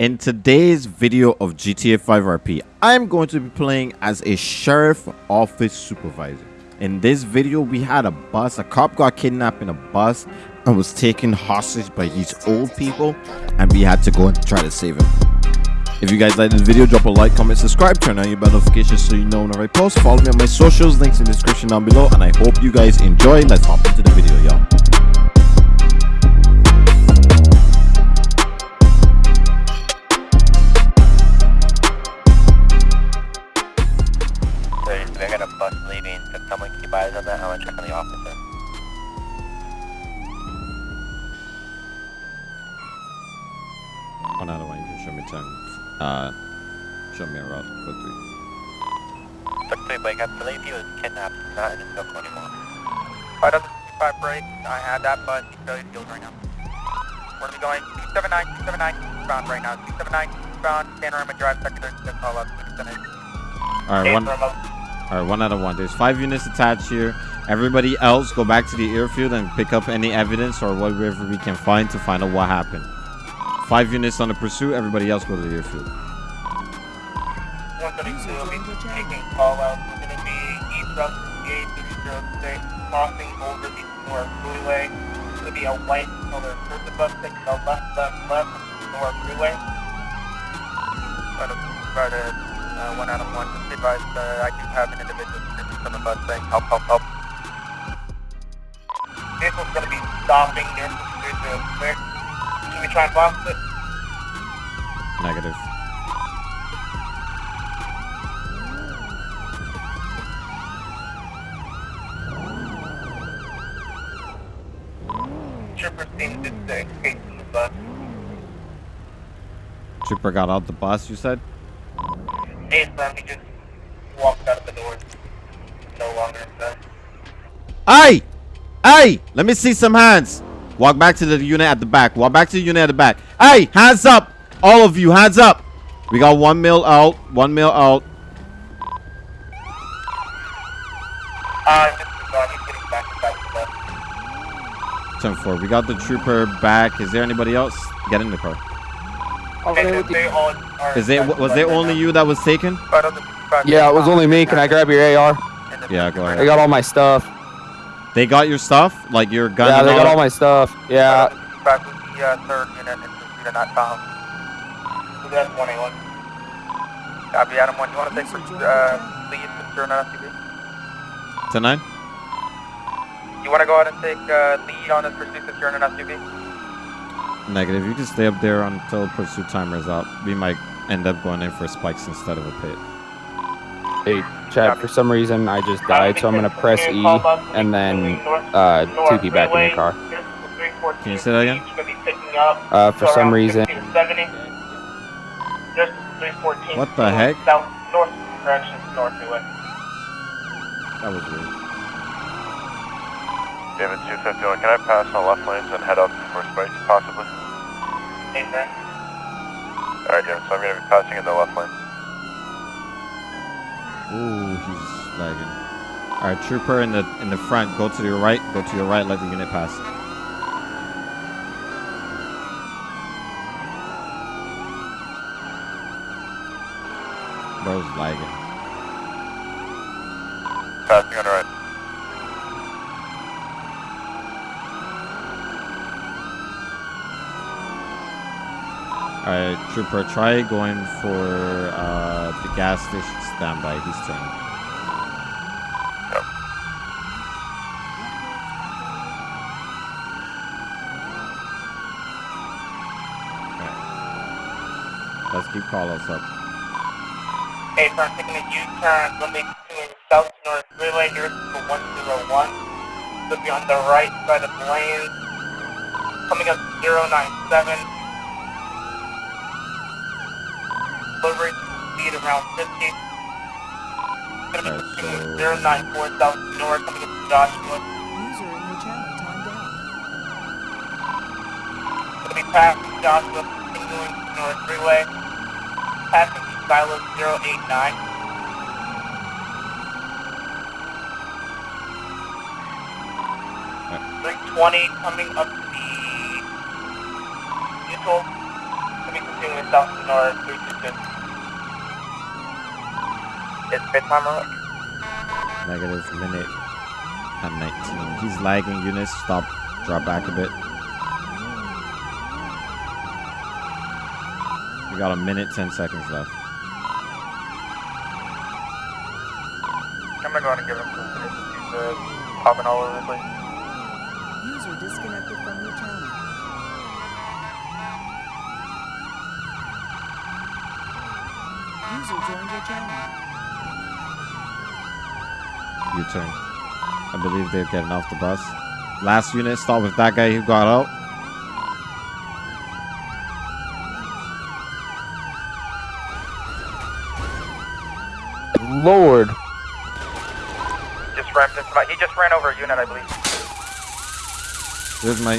In today's video of GTA 5 RP, I'm going to be playing as a sheriff office supervisor. In this video, we had a bus, a cop got kidnapped in a bus and was taken hostage by these old people and we had to go and try to save him. If you guys like this video, drop a like, comment, subscribe, turn on your bell notifications so you know when I post. Follow me on my socials, links in the description down below and I hope you guys enjoy. Let's hop into the video, y'all. Uh, show me a route quickly. Three break. I believe he was kidnapped, not in his vehicle anymore. Five doesn't five break. I had that bus. He's fairly skilled right now. Where are we going? 279, 279, bound right now. 279, bound, Panorama Drive, secondary, just call up. All right, one. All right, one out of one. There's five units attached here. Everybody else, go back to the airfield and pick up any evidence or whatever we can find to find out what happened. Five units on the pursuit. Everybody else go to the airfield. 132 taking We're going to be east crossing over the North Freeway. It's going to be a white color circuit bus taking a left, left, left, North Freeway. Right at uh, 1 Adam 1, just advise uh, I do have an individual on the bus saying help, help, help. Vehicle's going to be stopping near 06. We try and blast it? Negative. Trooper seemed to stay from the bus. Trooper got out the bus, you said? Yes, man, he just walked out of the door. No longer in Hey! Hey! Let me see some hands. Walk back to the unit at the back. Walk back to the unit at the back. Hey, hands up! All of you, hands up! We got one mil out. One mil out. Uh, this is he's getting back inside the bus. Ten four. We got the trooper back. Is there anybody else? Get in the car. Okay, they, they all are Is it was there only you that was taken? Yeah, it was only me. Can I grab your AR? Yeah, go ahead. I got all my stuff. They got your stuff, like your gun. Yeah, and they got all all my stuff. Yeah. Back with the uh, third unit and pursuit of not found. So that's 181. Copy, Adam 1. You want to take uh, lead to turn on SUV? Ten nine. You want to go ahead and take uh, lead on this pursuit to turn an SUV? Negative. You can stay up there until pursuit timer is out. We might end up going in for spikes instead of a pit. Hey, Chad, for some reason I just died, so I'm gonna press E and then uh, 2P back in the car. Can you say that again? Uh, for some reason, What the heck? South, north direction, north freeway. That was weird. David 251, can I pass on the left lanes and head up for spikes, possibly? Nathan. Alright, David, so I'm going to be passing in the left lane. Ooh, he's lagging. All right, trooper in the in the front. Go to your right. Go to your right. Let the unit pass. Bro's lagging. Passing on the right. All right, trooper, try going for uh, the gas station standby. He's turning. Let's keep Carlos up. Hey, so I'm taking a U-turn, limit to south north freeway here for 101. So be on the right side of the lane. Coming up 097. Delivery speed around 50. Gonna be Alright, pursuing so- 094 south north coming up to Joshua. User in your channel timed out. Gonna be past Joshua, continuing north freeway. Passing Silo 089. Three twenty coming up the neutral. Coming to Continuing with South Senora 322. It's pit time or Negative minute and 19. He's lagging. Units, stop. Drop back a bit. We got a minute, 10 seconds left. I'm gonna go ahead and give him some minutes. He's uh, popping all over the place. User disconnected from your channel. User joined your channel. U-turn. I believe they're getting off the bus. Last unit, start with that guy who got out. Lord. Just rammed into my. He just ran over a unit, I believe. There's my...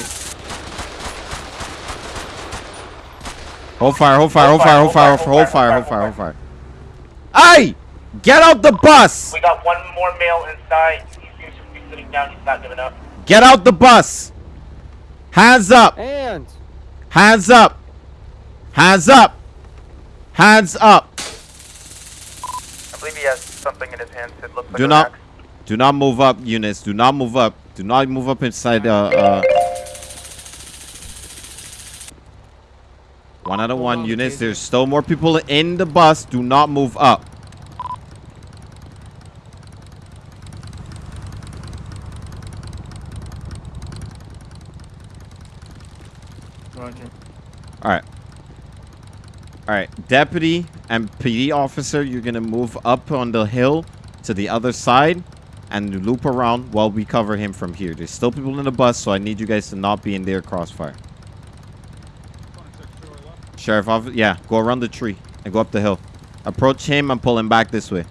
Hold fire, hold fire, hold fire, hold fire, hold fire, hold fire, hold fire. Hey! Get out the bus! We got one more male inside. He seems to be sitting down. He's not giving up. Get out the bus! Hands up! And Hands up! Hands up! Hands up! I believe he has something in his hands. It looks like Do an not, axe. do not move up, units. Do not move up. Do not move up inside. Uh, uh. One out of one units. There's still more people in the bus. Do not move up. All right. All right, deputy and PD officer, you're gonna move up on the hill to the other side and loop around while we cover him from here. There's still people in the bus, so I need you guys to not be in their crossfire. Sheriff, off yeah, go around the tree and go up the hill. Approach him and pull him back this way.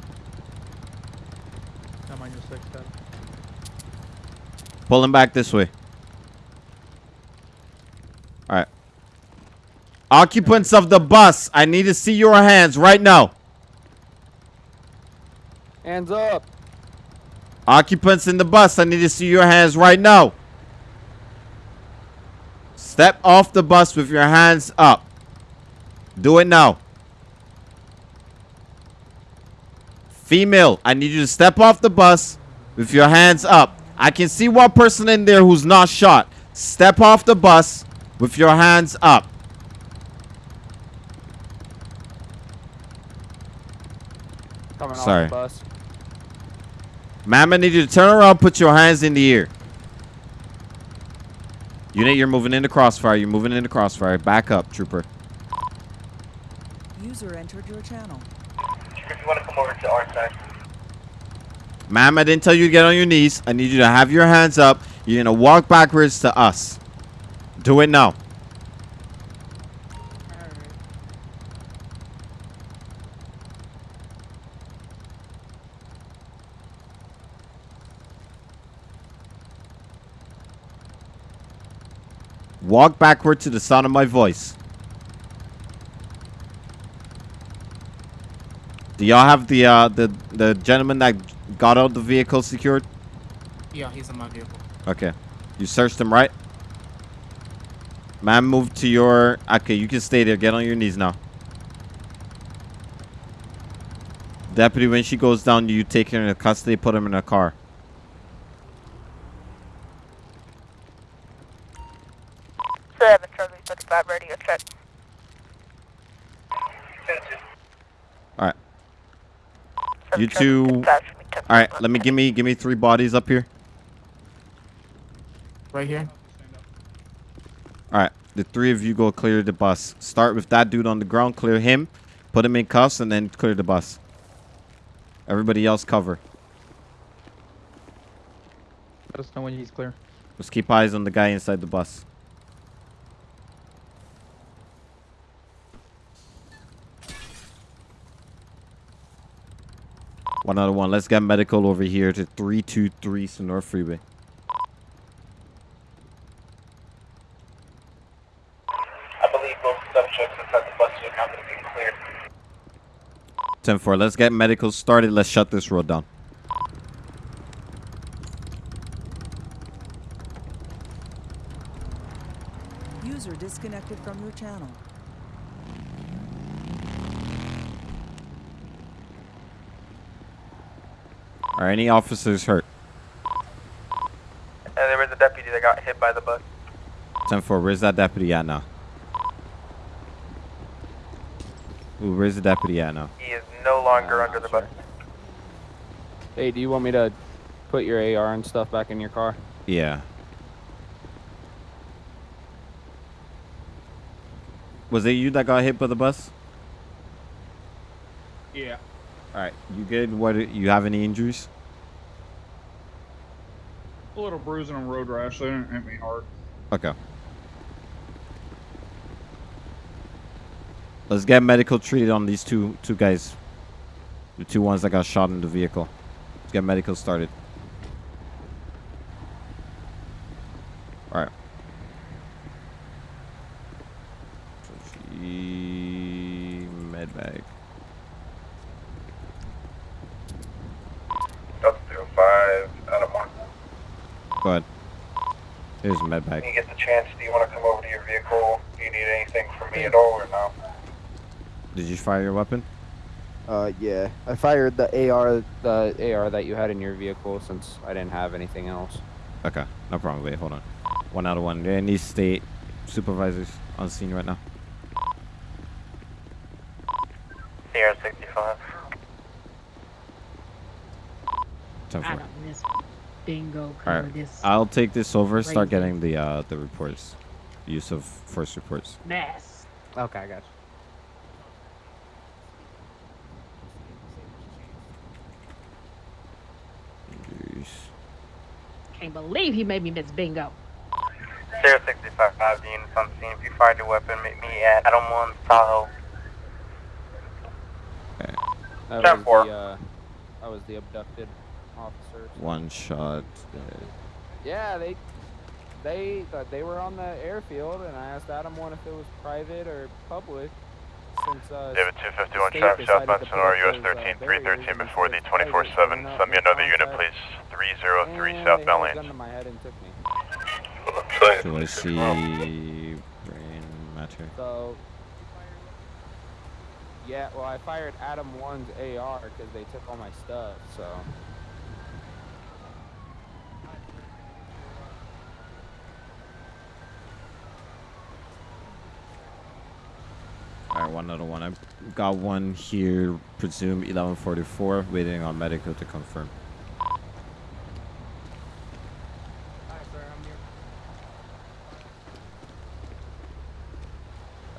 I'm on your six, Pull him back this way. All right. Occupants of the bus, I need to see your hands right now. hands up. Occupants in the bus, I need to see your hands right now. Step off the bus with your hands up. Do it now. Female, I need you to step off the bus with your hands up. I can see one person in there who's not shot. Step off the bus with your hands up. Coming Sorry. off the bus. Ma'am, I need you to turn around, put your hands in the air. Unit, you're moving into crossfire. You're moving into crossfire. Back up, trooper. User entered your channel. If you want to come over to our side. Ma'am, I didn't tell you to get on your knees. I need you to have your hands up. You're going to walk backwards to us. Do it now. Walk backward to the sound of my voice. Do y'all have the uh the the gentleman that got out the vehicle secured? Yeah, he's in my vehicle. Okay. You searched him, right? Man, move to your... Okay, you can stay there. Get on your knees now. Deputy, when she goes down, you take her into custody, put him in a car. Seven Charlie thirty five radio check. Alright. You two... Alright, let me... Give me... Give me three bodies up here. Right here. Alright. The three of you go clear the bus. Start with that dude on the ground. Clear him. Put him in cuffs and then clear the bus. Everybody else cover. Let us know when he's clear. Let's keep eyes on the guy inside the bus. One out of one. Let's get medical over here to 323 Senora Freeway. I believe both subjects inside the bus are now going cleared. 10 4. Let's get medical started. Let's shut this road down. User disconnected from your channel. Are any officers hurt? And there was a deputy that got hit by the bus. 10-4, where's that deputy at now? Ooh, where's the deputy at now? He is no longer Uh, under the sure. bus. Hey, do you want me to put your AR and stuff back in your car? Yeah. Was it you that got hit by the bus? Yeah. All right, you good? What? You have any injuries? A little bruising on road rash. They didn't hit me hard. Okay. Let's get medical treated on these two two guys. The two ones that got shot in the vehicle. Let's get medical started. All right. Med bag. Delta 05, Adam 1. Go ahead. Here's a med When you get the chance, do you want to come over to your vehicle? Do you need anything from me at all or no? Did you fire your weapon? Uh, yeah. I fired the AR, the AR that you had in your vehicle since I didn't have anything else. Okay, no problem. Wait, hold on. One out of one. There any state supervisors on scene right now? Sierra 65. Ten I four. don't miss bingo All right, this I'll take this over. Start getting the uh the reports, use of force reports. mess. Okay, I got you. Injuries. Can't believe he made me miss bingo. Sierra 65, 5 units on scene. If you find your weapon, meet me at Adam 1, Tahoe. That was the, uh, that was the abducted officers. One shot. dead. Yeah, they, they, uh, they were on the airfield, and I asked Adam one if it was private or public. Since uh, David 251 state traffic decided southbound to put Senora, US those, uh, 13, 313 before the 24 7. coming Send me another unit, contact, please. 303 they had southbound a lanes. to my head and took me. Do I see brain matter? So, yeah, well, I fired Adam 1's AR because they took all my stuff, so. All right, one other one. I've got one here. Presume 1144. Waiting on medical to confirm.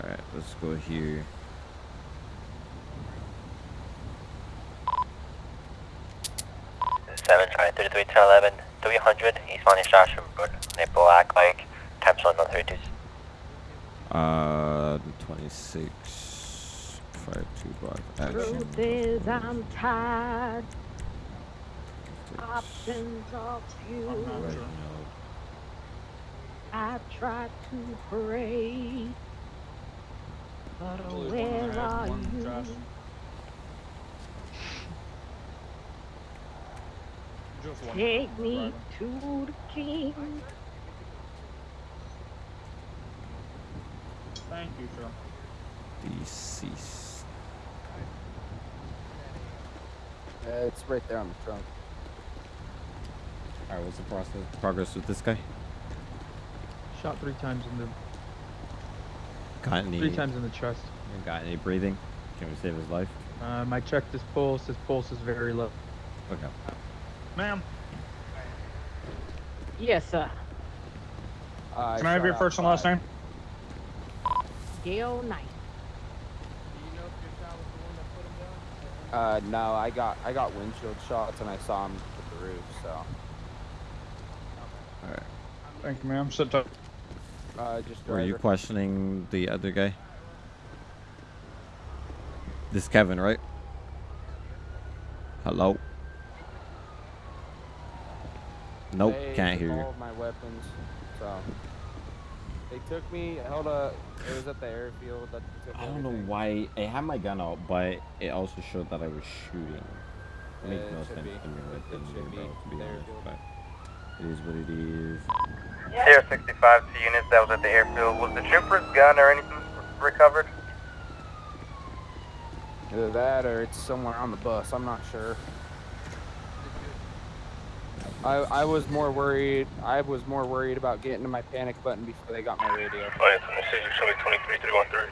All right, let's go here. Seven try thirty three ten eleven three hundred East Money Joshua Road. Black like times one on thirty two. Uh, 26. Fire two block action. Truth is, I'm tired. Options are few. Right, no. I try to pray, but where are you? Take me to the king. Thank you, sir. Deceased. Uh, it's right there on the trunk. All right, what's the process? Progress with this guy? Shot three times in the Got any? three times in the chest. Got any breathing? Can we save his life? Um, I checked his pulse. His pulse is very low. Okay. Ma'am, Yes, sir. Uh, can I have your first and last name? Gail Knight. Uh, no, I got I got windshield shots and I saw him hit the roof. So, All right. Thank you, ma'am. Sit tight. uh, just Were you questioning the other guy? This Kevin, right? Hello. Nope, They can't hear you. my weapons. So they took me. Held a. It was at the airfield that they took I don't know why I had my gun out, but it also showed that I was shooting. It makes it no sense be. to me It- right it then should and be there, to be honest. But it is what it is. Sierra 65 to units that was at the airfield. Was the trooper's gun or anything recovered? Either that or it's somewhere on the bus. I'm not sure. I, I was more worried. I was more worried about getting to my panic button before they got my radio. Oh, it's on the city, show me 23313.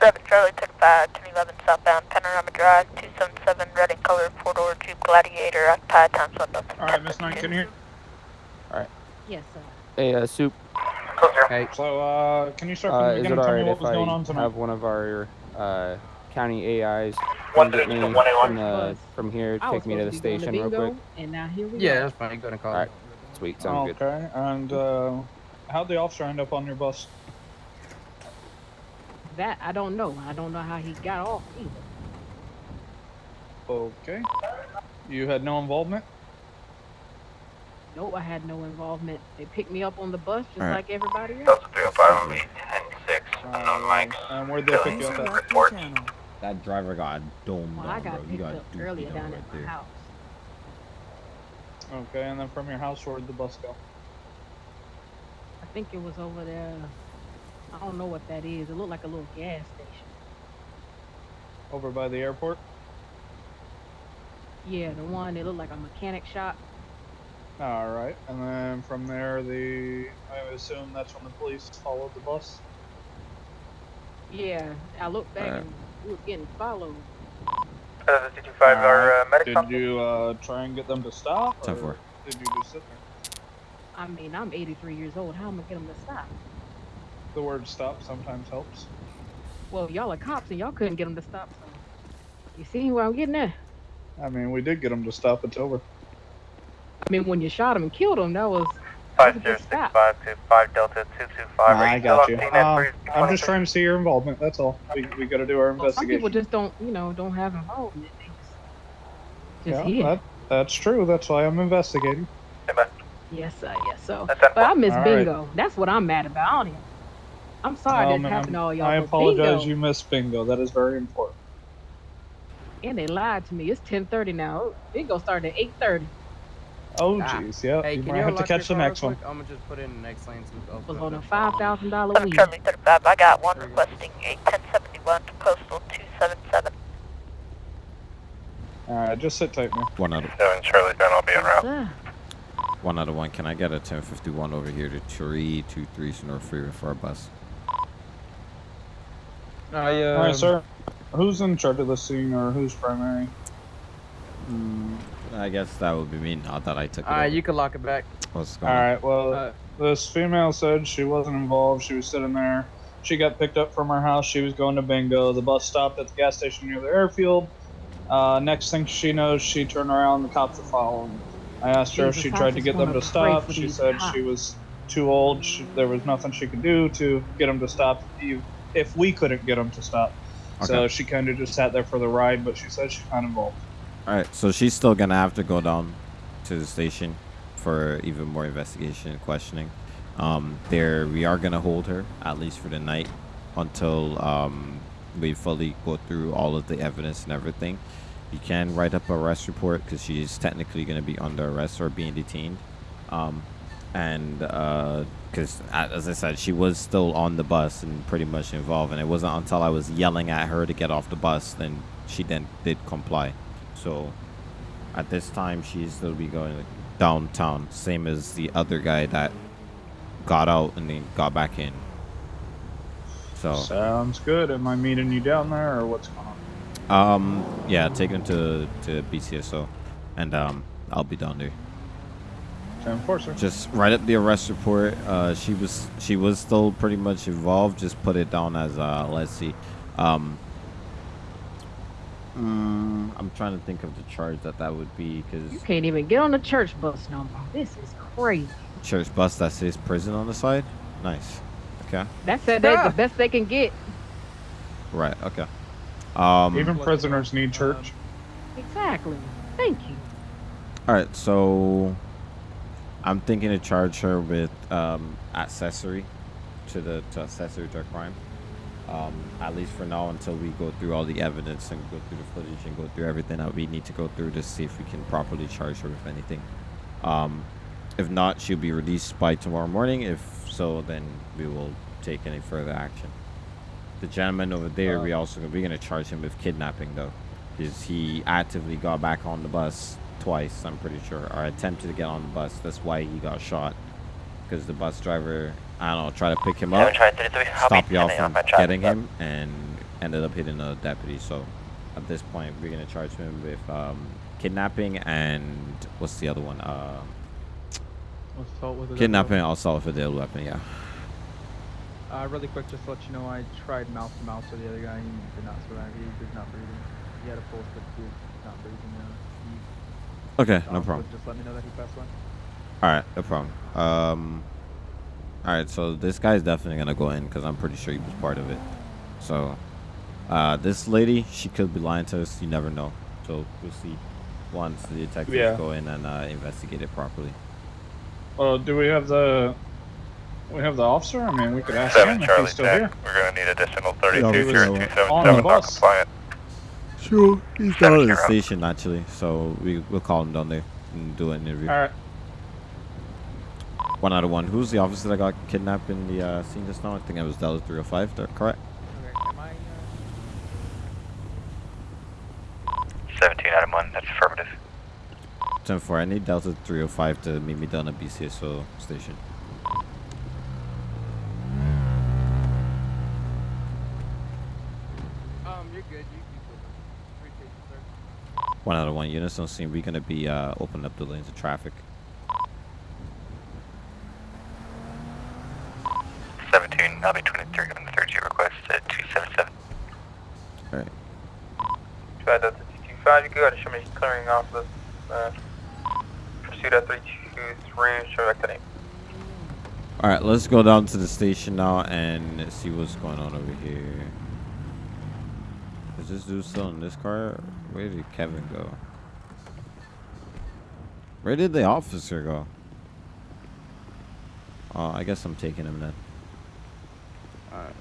7 Charlie took 5, 1011 southbound Panorama Drive, 277 red and color four door Jeep Gladiator, occupied times 1 nothing. All right, Miss Knight, can you hear? Alright. Yes, sir. Hey, uh, soup. Close zero. Hey, So, uh, can you start uh, from the is it beginning? Tell me what if was going on I tonight. have one of our uh, county AIs One come get me thirty to one eight one. from, the, from here, I take me to the supposed be station real quick? And now here we Yeah, go. that's fine. Go ahead and call Alright. Sweet, sounds good. Okay, and uh, how'd the officer end up on your bus? That I don't know. I don't know how he got off either. Okay. You had no involvement? Nope, I had no involvement. They picked me up on the bus just Alright. like everybody else. Delta 305 on me, 106. Unknown Uh, Mike. and where'd they pick you up at? Left your Report. channel. That driver got domed Well, down, I got bro. You picked got up duped earlier down down right at my there. house. Okay, and then from your house, where did the bus go? I think it was over there. I don't know what that is. It looked like a little gas station. Over by the airport? Yeah, the one that looked like a mechanic shop. All right, and then from there, the I assume that's when the police followed the bus. Yeah, I looked back Alright. and we were getting followed. Uh, the 225 are uh, medics Did on you uh, try and get them to stop? Ten or. Did you just sit there? I mean, I'm 83 years old. How am I gonna get them to stop? The word stop sometimes helps. Well, y'all are cops and y'all couldn't get them to stop. So you see where I'm getting at? I mean, we did get them to stop. It's over. I mean, when you shot him and killed him, that was that was a good stop. 5065 to 5 Delta 225. Are I you got still you. on scene at Um, 323? I'm just trying to see your involvement. That's all. We, we got to do our Well, some people investigation. just don't, you know, don't have involvement. They just, just yeah, here. that, that's true. That's why I'm investigating. Stand by. Yes, sir. Yes, so. That's that But I miss All right. bingo. That's what I'm mad about. I don't even. I'm sorry Oh, this ma'am, happened to all y'all. I but apologize. Bingo, You missed bingo. That is very important. and they lied to me. It's 10:30 now. Bingo started at 8:30. Oh, Ah. jeez. Yeah, Hey, you can might you have to catch the next one. I'm gonna just put in the next lane. So Was on a five thousand dollar 7 weed. Charlie 35, I got one requesting a 1071 to postal 277. All right, just sit tight, man. One out of Seven Charlie, then I'll be en route. Sir. one out of one. Can I get a 1051 over here to 323 North Freeway for our bus? I, uh, All right, sir. Who's in charge of the scene, or who's primary? Mm, I guess that would be me. Not that I took it. Alright, you can lock it back. What's All going on? right. Well, Uh, this female said she wasn't involved. She was sitting there. She got picked up from her house. She was going to bingo. The bus stopped at the gas station near the airfield. Uh, next thing she knows, she turned around. The cops were following. I asked her if she tried to get them wanna stop. She said cops. she was too old. She, there was nothing she could do to get them to stop. If, if we couldn't get them to stop, so she kind of just sat there for the ride. But she said she's not involved. All right, so she's still gonna have to go down to the station for even more investigation and questioning. Um, there, we are gonna hold her at least for the night until um, we fully go through all of the evidence and everything. You can write up a arrest report because she is technically gonna be under arrest or being detained. Um, and because as I said, she was still on the bus and pretty much involved, and it wasn't until I was yelling at her to get off the bus then she then did comply. So at this time, she's still be going downtown, same as the other guy that got out and then got back in. So Sounds good. Am I meeting you down there, or what's going on? um yeah, take him to to BCSO, and um I'll be down there. Ten four, sir. Just write up the arrest report. Uh, she was she was still pretty much involved. Just put it down as uh, let's see. Um, mm, I'm trying to think of the charge that that would be because You can't even get on the church bus no more. This is crazy. church bus that says prison on the side. Nice. Okay. That said that's Ah. the best they can get. Right. Okay. Um. Even prisoners need church. Exactly. Thank you. All right. So I'm thinking to charge her with um, accessory to the to accessory to a crime. Um, at least for now, until we go through all the evidence and go through the footage and go through everything that we need to go through to see if we can properly charge her with anything. Um, if not, she'll be released by tomorrow morning. If so, then we will take any further action. The gentleman over there, we also we're gonna charge him with kidnapping though, because he actively got back on the bus twice. I'm pretty sure, or attempted to get on the bus. That's why he got shot. Because the bus driver, I don't know, tried to pick him up, Seven Charlie 33, how stop y'all from getting him, and ended up hitting a deputy. So at this point, we're gonna charge him with um, kidnapping and what's the other one? Uh, Assault with a kidnapping, and assault with a deadly weapon. Yeah. Uh, really quick, just to let you know, I tried mouth to mouth with the other guy. He did not survive. He was not breathing. He had a pulse, but he was not breathing. Uh, Okay, no problem. Just let me know that he passed away. All right, no problem. Um, all right, so this guy's definitely gonna go in because I'm pretty sure he was part of it. So, uh, this lady, she could be lying to us. You never know. So we'll see once the detectives Yeah. go in and uh, investigate it properly. Well, do we have the we have the officer? I mean, we could ask Seven him if Charlie he's still Jack. here. We're gonna need additional Yeah, 32 we here will. at On the 277 not bus. compliant. Sure, he's down at the station actually. So we we'll call him down there and do an interview. All right. One out of one. Who's the officer that got kidnapped in the uh, scene just now? I think it was Dallas 305. That correct? Okay, am I, uh, 17 out of 1, that's affirmative. 10 4. I need Delta 305 to meet me down at BCSO station. um, you're good. You keep moving. Appreciate you, sir. One out of one units on scene. We're gonna be uh, opening up the lanes of traffic. 17, I'll be 23 on the third G request at 277. All right. Try Delta 225, you can go ahead and show me clearing off this. Uh, pursuit at 323, show back the name. All right. Let's go down to the station now and see what's going on over here. Is this dude still in this car? Where did Kevin go? Where did the officer go? Oh, I guess I'm taking him then. Alright.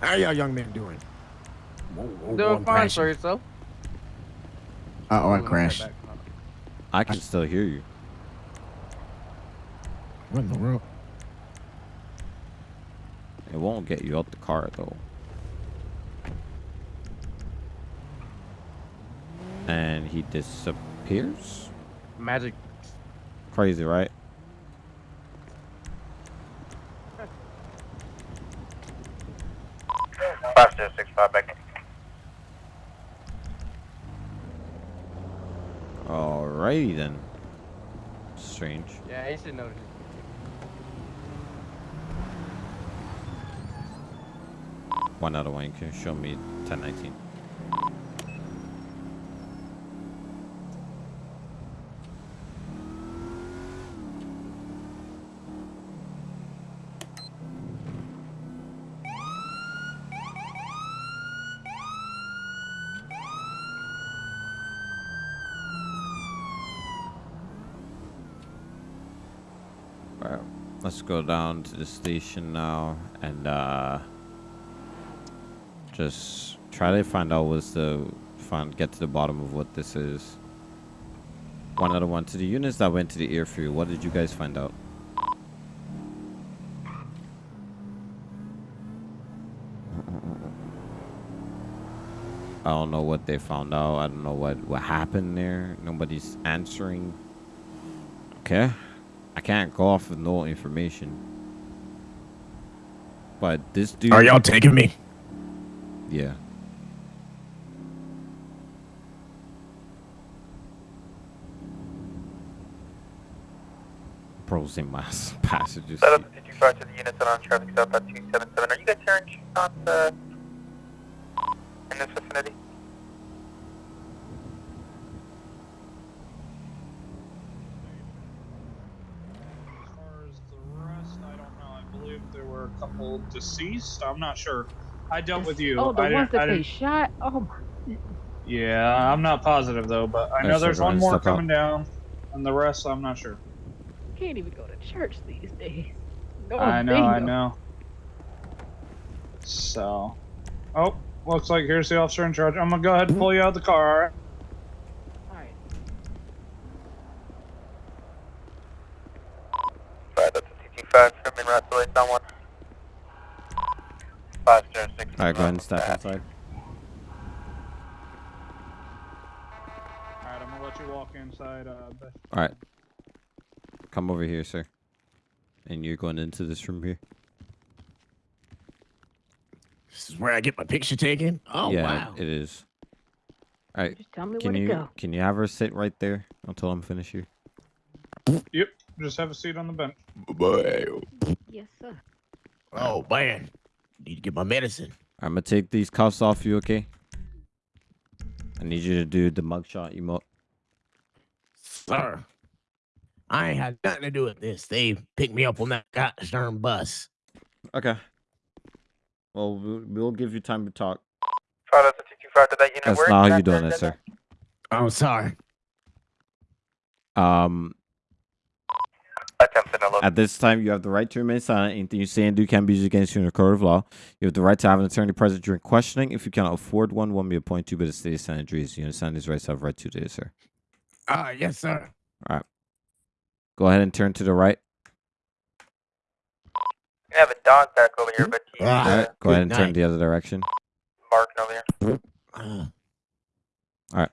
How y'all young men doing? Whoa, whoa, whoa, Doing fine crashing. for yourself. Uh oh, I crashed. I can still hear you. What in the world? It won't get you out the car though. And he disappears? Magic. Crazy, right? Five zero six five back in. Alrighty then. Strange. Yeah, you should know. One of one. You can show me 1019. Alright, let's go down to the station now and uh just try to find out what's the find get to the bottom of what this is. One other one to the units that went to the airfield. What did you guys find out? I don't know what they found out. I don't know what what happened there. Nobody's answering. Okay. I can't go off with no information. But this dude Are y'all taking me? Yeah. Pros in my s- passages. Set up the 225 to the units and on traffic stop at 277. Are you guys hearing shots uh, in this vicinity? As far as the rest, I don't know. I believe there were a couple deceased. I'm not sure. I dealt with you. Oh, the I ones didn't- that they shot. Oh my. Yeah, I'm not positive though, but I know so there's one more step out. coming down, and the rest I'm not sure. Can't even go to church these days. Go I on know, I know. So, oh, looks like here's the officer in charge. I'm gonna go ahead and pull you out of the car. All right? Alright. Five, that's a 225, Sherman route to Lake Don 1. 506. Alright, go ahead and step inside. All right, I'm gonna let you walk inside. Uh, All right. Come over here, sir. And you're going into this room here. This is where I get my picture taken. Oh yeah, wow. it is. All right. Just tell me Can where you to go. can you have her sit right there until I'm finished here? Yep. Just have a seat on the bench. Bye. Yes, sir. Oh man. Need to get my medicine. I'm gonna take these cuffs off you, okay? I need you to do the mugshot emote. Sir. I ain't had nothing to do with this. They picked me up on that goddamn bus. Okay. Well, we'll, we'll give you time to talk. Five Delta two two five. Did that unit That's not how you Back doing there, it, sir. I'm sorry. Um, Attempting to look. At this time, you have the right to remain silent. Anything you say and do can be used against you in a court of law. You have the right to have an attorney present during questioning. If you cannot afford one, one may appoint you by the state of San Andreas. You understand these rights have right to this, sir. Uh yes, sir. All right. Go ahead and turn to the right. We have a dog back over here, but he's Ah, uh, right. Go ahead and good turn the other direction. barking over here. Uh,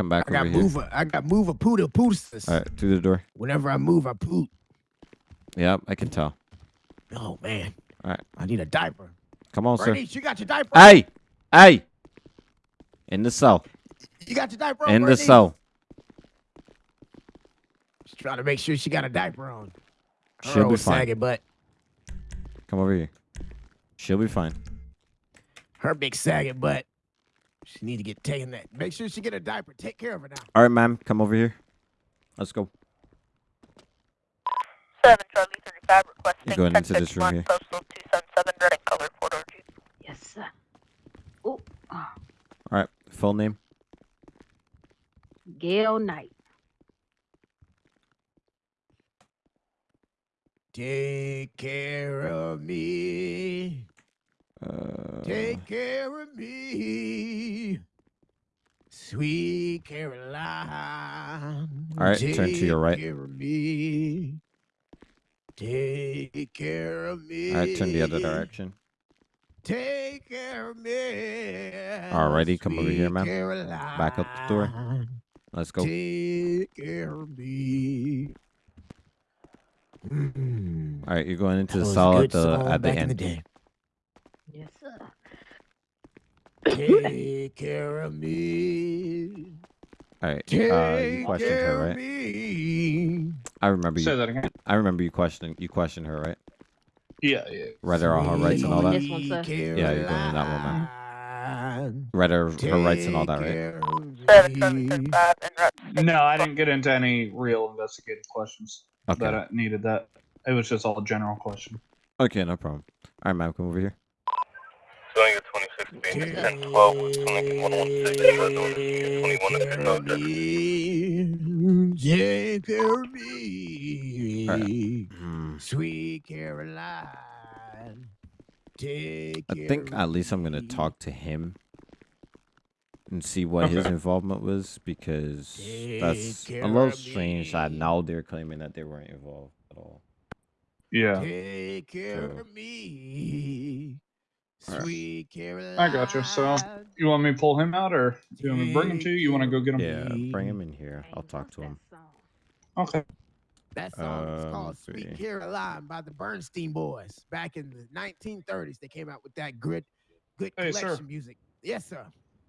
Come back I got over here. move a, I got move a poodle poodles. All right, through the door. Whenever I move, I poot. Yep, I can tell. Oh man. All right. I need a diaper. Come on, sir. You got your diaper? Hey, hey, in the cell. You got your diaper on? In the cell. Just trying to make sure she got a diaper on. Her She'll be fine. saggy butt. Come over here. She'll be fine. Her big saggy butt. She need to get taken that. Make sure she get a diaper. Take care of her now. All right, ma'am. Come over here. Let's go. 7 Charlie 35 requesting You're going into this room here. postal 277 red and color four door Yes, sir. Oh, ah. All right. Full name. Gail Knight. Take care of me. Uh, Take care of me. Sweet Caroline. All right, turn to your right. Take care of me. Take care of me. all right. Turn the other direction. Take care of me. Alrighty, come over here, man. Caroline. Back up the door. Let's go. Take care of me. Mm. All right. You're going into That the cell at the end. the back in the end. day. Yes, sir. Take care of me. All right. Uh, you questioned her, right? me. I remember you. Say you. that again. I remember you questioning. You questioned her, right? Yeah, yeah. Read her all her rights and all that. This one, sir. Yeah, you're going in that one, man. Caroline, Read her her rights and all that, right? care of 7 Charlie me. 35 and route No, I didn't get into any real investigative questions Okay. that I needed that. It was just all general question. Okay, no problem. All right, ma'am. Come over here. Not there. Take care of me. Sweet Caroline. Take I think at least I'm gonna talk to him and see what his involvement was because that's a little strange that me. now they're claiming that they weren't involved at all. Yeah. Take care So- of me. Alright. Sweet Caroline. I gotcha. So, you want me to pull him out, or do you want me to bring him to you? You want to go get him? Yeah, bring him in here. I'll talk to him. Okay. That song was Uh, called let's Sweet. Caroline by the Bernstein Boys. Back in the 1930s, they came out with that good, good Hey, sir. music. Yes, sir.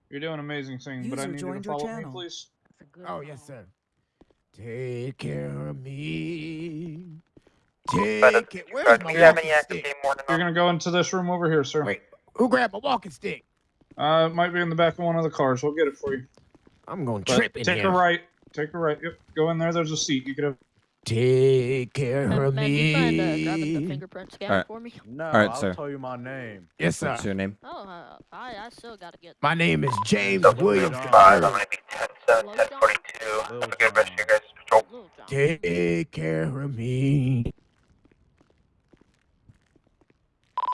You're doing amazing singing, but I need you to joined your follow me, please. That's a Oh, yes, sir. Take care of me. Five Delta Take care. 225. Where's Do my walking stick? You're gonna go into this room over here, sir. Wait, who grabbed my walking stick? Uh, it might be in the back of one of the cars. We'll get it for you. I'm going to trip in take here. a right. Take a right. Yep. Go in there. There's a seat. You could have. Take care Man, of man, do you mind uh, grabbing the me. fingerprint scanner Alright. for me? No, All right, I'll sir. tell you my name. Yes, sir. What's your name? Oh, uh, I, I still gotta get. My name is James Delta Williams. Five. I'm gonna be 10 7, 10 42. Have a good rest of your guys' patrol. Take care of me.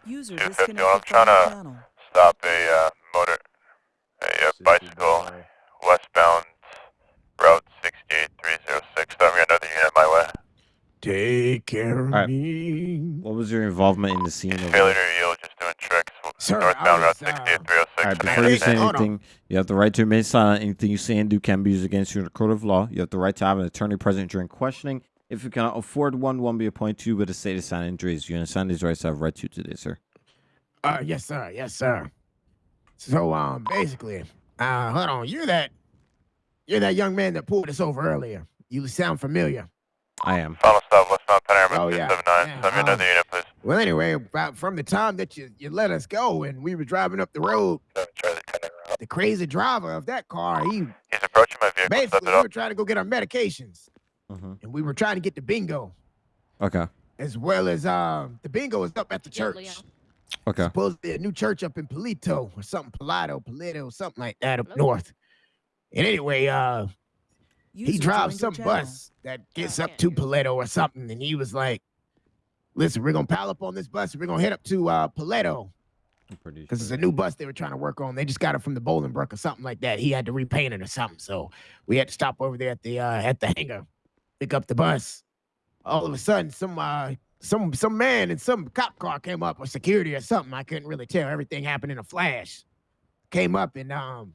User 250, disconnected I'm trying to- channel. Stop a uh, motor, a uh, bicycle westbound route 68306. Stop me another unit my way. Take care of Alright. me. What was your involvement in the scene? Over Failure there? to yield, just doing tricks. Sir, Northbound Route was, 60 uh, at 306. All right, before you say anything, you have the right to remain silent. Anything you say and do can be used against you in the court of law. You have the right to have an attorney present during questioning. If you cannot afford one, one be appointed to you with a state of sign injuries. You understand these rights I've read to you today, sir. Uh, yes, sir. Yes, sir. So, um, basically, uh, hold on. You're that, you're that young man that pulled us over earlier. You sound familiar. I am. Final stop, westbound Panorama Oh, yeah. 279. Yeah, Send me um, another unit, please. Well, anyway, about from the time that you, you let us go and we were driving up the road, Seven Charlie 10 around. the crazy driver of that car, he He's approaching my vehicle. Basically it we were trying to go get our medications hmm and we were trying to get the bingo Okay. as well as um the bingo is up at the church. Leon. Okay. Supposedly a new church up in Polito or something, Palato, Polito, something like that up Nope. north. And anyway, uh, he drives some bus that gets I up to hear you. Paleto or something, and he was like, "Listen, we're gonna pile up on this bus. and We're gonna head up to uh, Paleto I'm pretty because it's a new bus they were trying to work on. They just got it from the Bolingbroke or something like that. He had to repaint it or something, so we had to stop over there at the uh, at the hangar, pick up the bus. All of a sudden, some uh, some some man in some cop car came up or security or something. I couldn't really tell. Everything happened in a flash. Came up and um,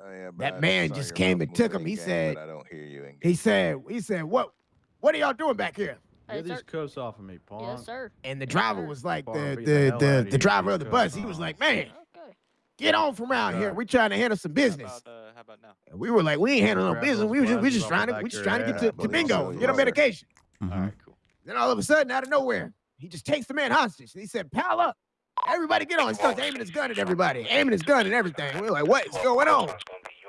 Oh, yeah, That I man just came and took him. He game, said- I don't hear you in he said he said what what are y'all doing back here? Hey, Get sir. these cuffs off of me, Paul. Yes, sir. And the driver was like Before the the the the, the driver of the cuss bus. He was like, man, Okay. Get on from around here. Yeah. We trying to handle some business. How about, uh, how about now? And we were like, we ain't handling no business. We were just we just trying to we just trying to get to, to bingo, so, get yes, on sir. medication. Mhm. All right, cool. Then all of a sudden, out of nowhere, he just takes the man hostage. And he said, pal up. Everybody get on. He starts aiming his gun at everybody, aiming his gun at everything. We're like, what is going on?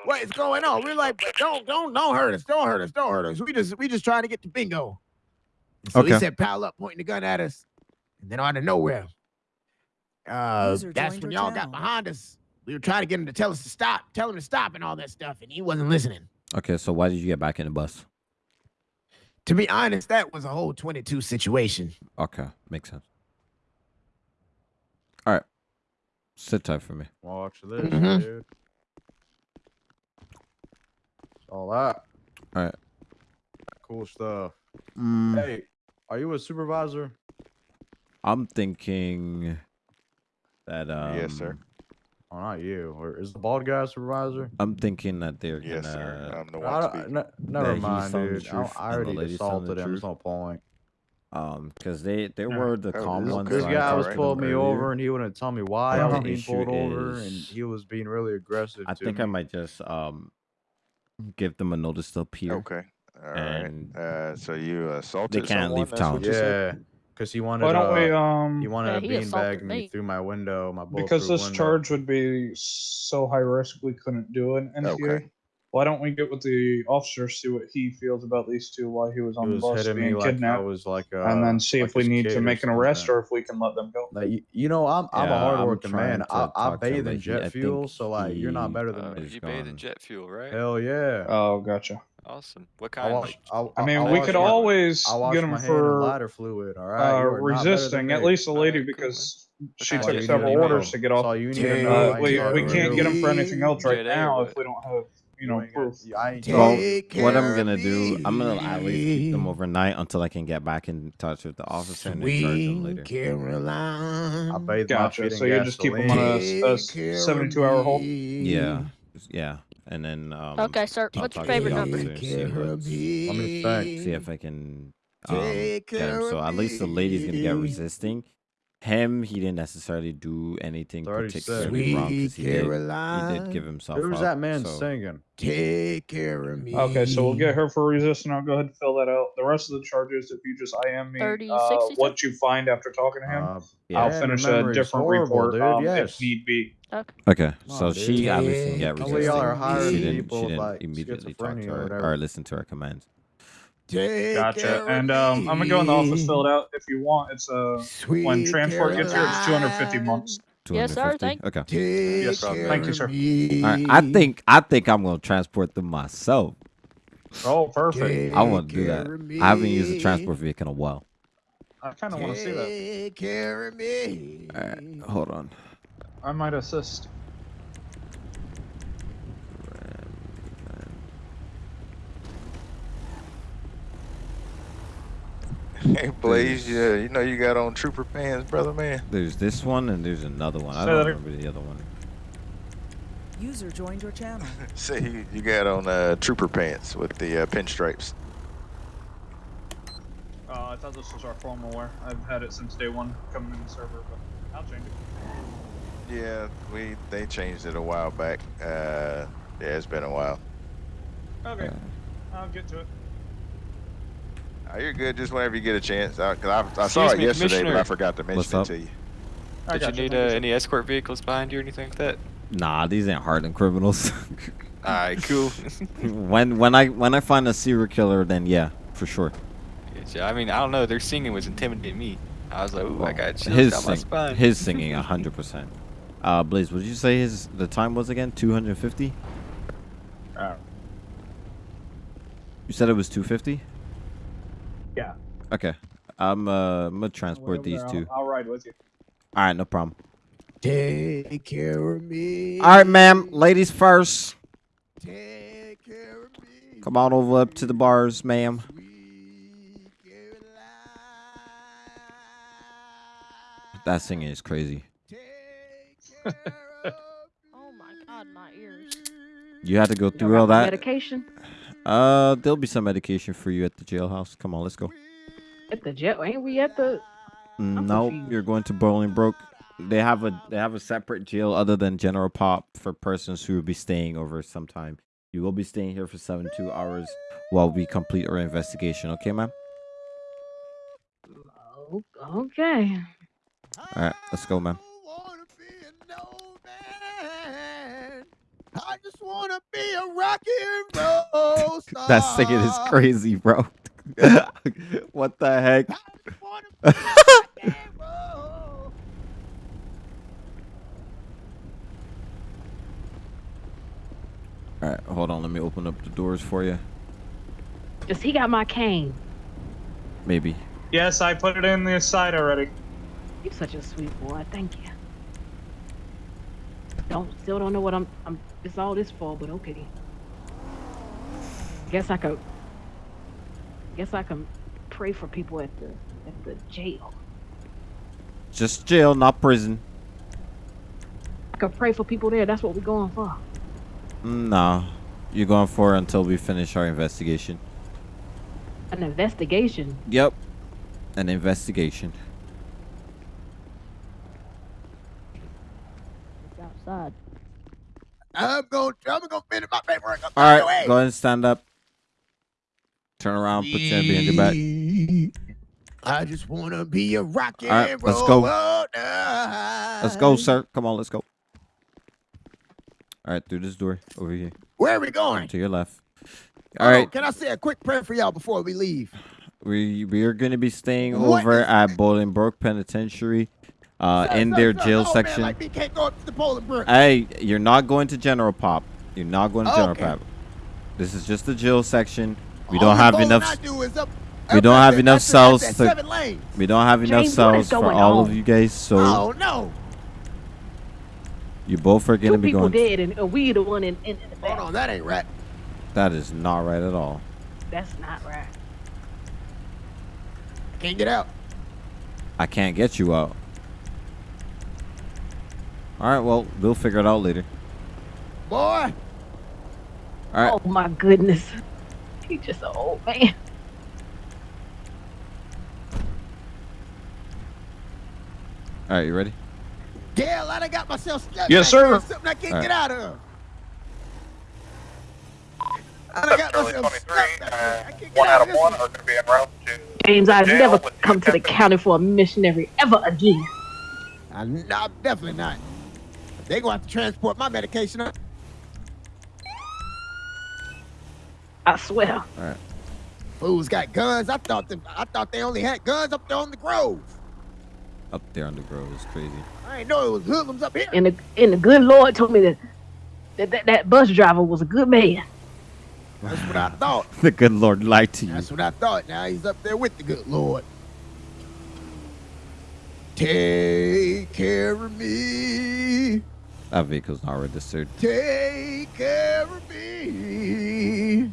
What is going on? We're like, don't, don't, don't hurt us. Don't hurt us. Don't hurt us. We just, we just trying to get to bingo. And so he said, pal up, pointing the gun at us. And then out of nowhere, uh, that's when y'all got behind us. We were trying to get him to tell us to stop, tell him to stop and all that stuff, and he wasn't listening. Okay, so why did you get back in the bus? To be honest, that was a whole 22 situation. Okay, makes sense. All right, sit tight for me. Watch this, Mhm. dude. All that. All right. Cool stuff. Mm, Hey, are you a supervisor? I'm thinking that um, Yes, sir. Oh, not you. Or is the bald guy a supervisor? I'm thinking that they're Yes, gonna. sir. I'm the I one don't- speaking. n- never he's mind, dude. I, truth I already the assaulted him. truth. There's no point. Um, because they they Yeah. were the Oh, calm this- ones. This guy was pulling me earlier. over and he wouldn't tell me why But I was being pulled over, and he was being really aggressive. I to think me. I might just um give them a notice to appear. Okay. All right. And Uh, so you assaulted They can't someone? leave town. what said? Yeah, because he wanted. Why don't we uh, um He wanted Yeah, to beanbag assaulted me me. through my window, my because this window. charge would be so high risk we couldn't do an NTA. Okay. Why don't we get with the officer, see what he feels about these two while he was He on was the bus hitting me being like I kidnapped, was like, uh, and then see like if we need to make an arrest or if we can let them go. Like you, you know, I'm I'm a Yeah, I'm hardworking man. I, I talk to him, bathe in jet I fuel, so like you're not better than Uh, me. He's you bathe in jet fuel, right? Hell yeah. Oh, gotcha. Awesome. What I kind? wash. Like, I, I I- mean, I we could my- always get my him hand in for lighter fluid. All right, uh, you are not better than resisting. At least the lady, Alright, cool, because she took several to orders to get off. all you need to know. Uh, I ain't we we can't get them for anything else right Jet now if we don't have you know proof. got- I ain't Well, what I'm gonna do, I'm gonna at least keep them overnight until I can get back in touch with the officer and then charge them Sweet later. Caroline. I bathe Gotcha. feet So you just keep them on a, gasoline. a Take care of 72 hour hold. Yeah, yeah, and then um. Okay, sir. I'll What's your talk to favorite number? officer Take and see care what's- of me. Let me think. see if I can um, Take get him. care So of at least the lady's gonna get me. resisting. Him, he didn't necessarily do anything 36. particularly wrong Sweet because he did, he Caroline. did give himself Who's up. that man so- singing? Take care of me. Okay, so we'll get her for resisting. I'll go ahead and fill that out. The rest of the charges, if you just IM me 30, uh, 60, what you find after talking to him, Uh, Yeah. I'll man, finish a memory's different horrible, report dude. um, Yes. if need be. Okay. Okay, so on, she dude. at least can get Take Some are hiring She didn't, people she didn't like, immediately talk to schizophrenia or her or, listen to her commands. Take Gotcha. care And um, I'm gonna go in the office, fill it out if you want. It's uh, Sweet when transport gets here, it's 250 Caroline. months. Yes, sir, 250? thank- Okay. Take Yes, care thank you, sir. me. All right. I think I think I'm gonna transport them myself. Oh, perfect. I want to do that. I haven't used a transport vehicle in a while. I kind of want to see that. Take care of me. All right, hold on. I might assist. Hey, Blaze, yeah, you know you got on trooper pants, brother man. There's this one and there's another one. I don't remember the other one. User joined your channel. See, you, you got on uh, trooper pants with the uh, pinstripes. Uh, I thought this was our formal wear. I've had it since day one coming in the server, but I'll change it. Yeah, we they changed it a while back. Uh, yeah, it's been a while. Okay, I'll get to it. Oh, you're good. Just whenever you get a chance. I, cause I, I saw Excuse it me, yesterday, but I forgot to mention it to you. I Did you you, need uh, any escort vehicles behind you or anything like that? Nah, these ain't hardened criminals. Alright, cool. when when I when I find a serial killer, then yeah, for sure. Yeah, I mean, I don't know. Their singing was intimidating me. I was like, ooh, I got chills his down my sing- spine. his singing hundred percent. Uh, Blaze, what did you say his the time was again? Two hundred fifty. Uh, You said it was two fifty. yeah. Okay, I'm uh I'm gonna transport Over these there, two. I'll, I'll ride with you. All right, no problem. Take care of me. All right, ma'am. Ladies first. Take care of me. Come on over up to the bars, ma'am. That singing is crazy. Oh my god, my ears. You had to go You through all that. Medication Uh, there'll be some medication for you at the jailhouse. Come on, let's go. at the jail. Ain't we at the? No, you're going to Bolingbroke. They have a they have a separate jail other than General Pop for persons who will be staying over some time. You will be staying here for 72 hours while we complete our investigation. Okay, ma'am? Oh, okay. All right, let's go, ma'am. Wanna be a rock and roll star. That singing is crazy, bro. what the heck? All right, hold on. Let me open up the doors for you. Just he got my cane. Maybe. Yes, I put it in the side already. You're such a sweet boy. Thank you. Don't still don't know what I'm. I'm. It's all this for, but okay. Guess I could. Guess I can pray for people at the at the jail. Just jail, not prison. I could pray for people there. That's what we're going for. No, you're going for until we finish our investigation. An investigation. Yep, an investigation. It's outside. I'm going. I'm gonna finish my paperwork. All right, way. go ahead and stand up. Turn around, put your hand behind your back. I just wanna be a rock and All right, let's go. Let's go, sir. Come on, let's go. All right, through this door over here. Where are we going? To your left. All on, right, Can I say a quick prayer for y'all before we leave? we we are going to be staying What over at Bolingbroke Penitentiary, uh, in Sir, their sir, jail old man section. like can't go up to the Bolingbroke. Hey, you're not going to General Pop. You're not going to General Okay. Pop. This is just the jail section. We All don't the have enough. I do is up- We don't have the- enough at the- at cells that to. seven lanes. We don't have enough James, what is cells for going all of you guys, so Oh no! you both are gonna be going. Two people dead, and we the one in, in, in the back. Hold on, that ain't right. That is not right at all. That's not right. Can't get out. I can't get you out. All right, well, we'll figure it out later. Boy, All right, Oh my goodness. He's just an old man. all right, you ready? Gail, I done got myself stuck. Yes, sir. Something I can't All get right. out of. I done got myself stuck uh, get one out out of of one one. are going to be en route to James, I've never come to the county for a missionary ever again. I'm not, definitely not. They gonna have to transport my medication up. I swear. All right. Fools got guns. I thought them, I thought they only had guns up there on the grove. Up there on the grove is crazy. I ain't know it was hoodlums up here. And the and the good Lord told me that that, that, that bus driver was a good man. That's what I thought. the good Lord lied to you. That's what I thought. Now he's up there with the good Lord. Take care of me. That vehicle's not registered. Take care of me.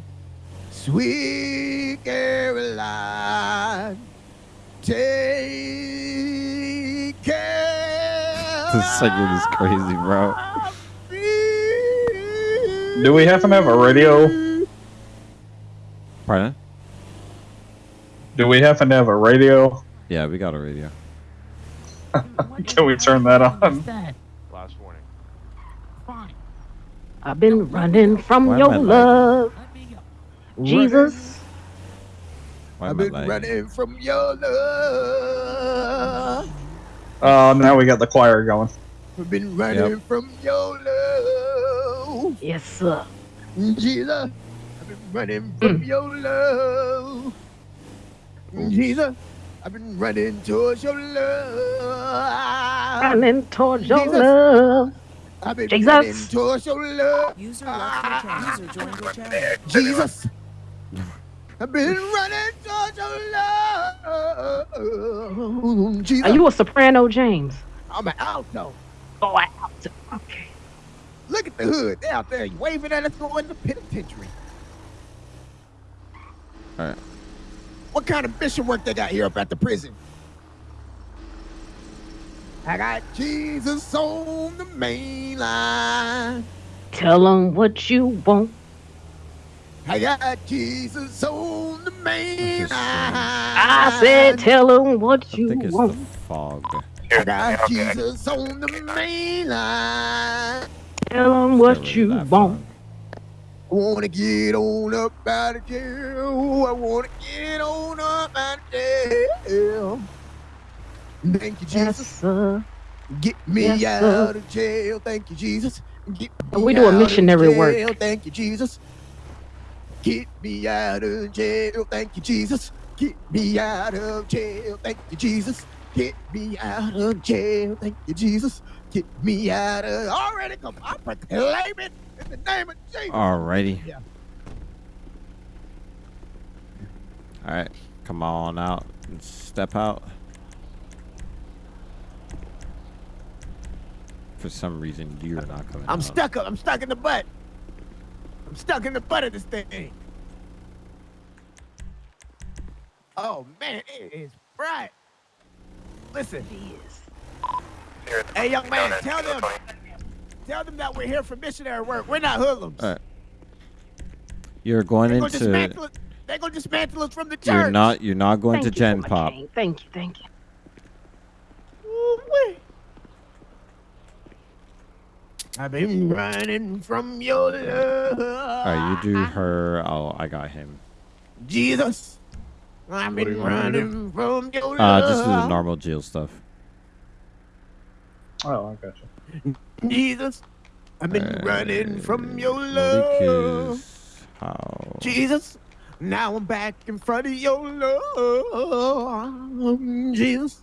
Sweet Caroline. take care. This segment is crazy, bro. Do we happen to have a radio? Pardon? Do we happen to have a radio? Yeah, we got a radio. Can we turn that on? Last warning. I've been running from Why am your I lagging? love. Jesus. Why I've am I been lagging? running from your love. Oh, now we got the choir going. I've been running Yep. from your love. Yes, sir. Jesus, I've been running from mm. your love. Jesus, I've been running towards your love. Running towards your Jesus. love. I've been Jesus. running towards your love. User left your channel. Ah. User joined your channel. Jesus. I've been running towards your love. Jesus. Are you a soprano, James? I'm an alto. Oh, I out. Okay. Look at the hood. They're out there waving at us going to penitentiary. All right. What kind of mission work they got here up at the prison? I got Jesus on the main line. Tell them what you want. I got Jesus on the main line. I said, tell them what I you think it's the fog. I got Jesus on the main line. Tell them what rid of you that want. I wanna get on up out of jail. I wanna get on up out of jail. Thank you, Yes, Jesus. sir. Get me Yes, out sir. of jail. Thank you, Jesus. Get me we do a out of missionary work. Thank you, Jesus. Get me out of jail. Thank you, Jesus. Get me out of jail. Thank you, Jesus. Get me out of jail. Thank you, Jesus. Get me out of already come. I proclaim it in the name of Jesus. Alrighty. Yeah. All right. Come on out and step out. For some reason, you're not coming I'm out. stuck up. I'm stuck in the butt. I'm stuck in the butt of this thing. Oh man, it is bright. Listen. Hey, young man, tell them, tell them that we're here for missionary work. We're not hoodlums. All right. You're going They're gonna into. dismantle us. They're gonna dismantle us from the church. You're not. You're not going Thank to you so Gen Pop. Thank you, thank you. I've been running from your love. All right. You do her. Oh, I got him. Jesus. I've been you want me to do? running from your Uh, love. just do the normal jail stuff. Oh, I got you. Jesus. I've been Uh, running from your love. How? Jesus. Now I'm back in front of your love. Jesus.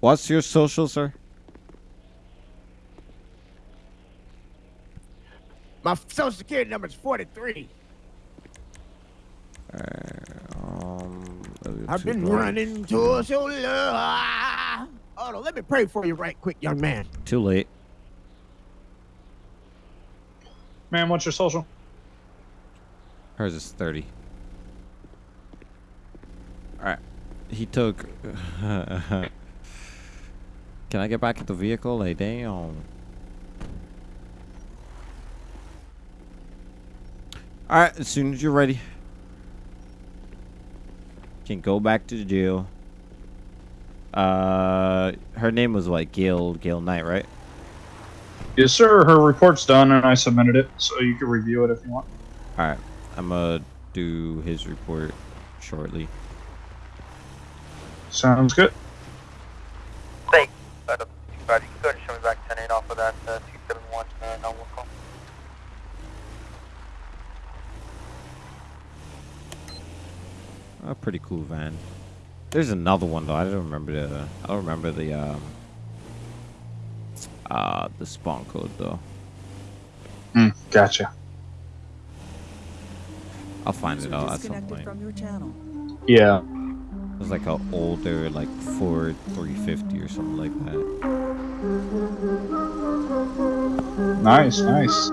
What's your social, sir? My social security number is 43. Um, I've been running towards your love. Hold on, let me pray for you right quick, young man. Too late. Man, what's your social? Hers is 30. Alright. He took. Can I get back in the vehicle? Like, damn. Alright, as soon as you're ready. Can go back to the jail. Uh, her name was what? Gail, Gail Knight, right? Yes, sir. Her report's done, and I submitted it, so you can review it if you want. Alright, I'm gonna do his report shortly. Sounds good. Thanks. Uh, the 25, you can go ahead and show me back 10 8 off of that uh, 271 uh, no one call. A pretty cool van. There's another one though. I don't remember the. I don't remember the um. Uh, the spawn code though. Mm, gotcha. I'll find User it out at some disconnected point. from your channel. Yeah. It was like an older, like Ford 350 or something like that. Nice, nice.